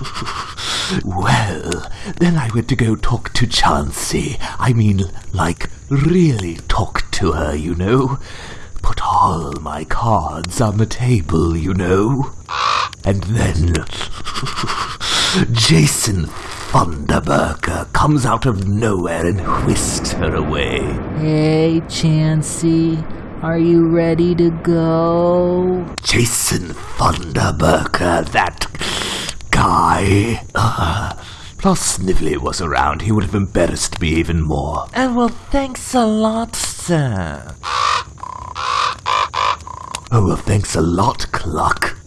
Well, then I went to go talk to Chansey. I mean, like, really talk to her, you know. Put all my cards on the table, you know. And then Jason Thunderburger comes out of nowhere and whisks her away. Hey, Chansey, are you ready to go? Jason Thunderburger, that guy. Uh, plus, Snively was around. He would have embarrassed me even more. And well, thanks a lot, sir. Oh, well, thanks a lot, Cluck.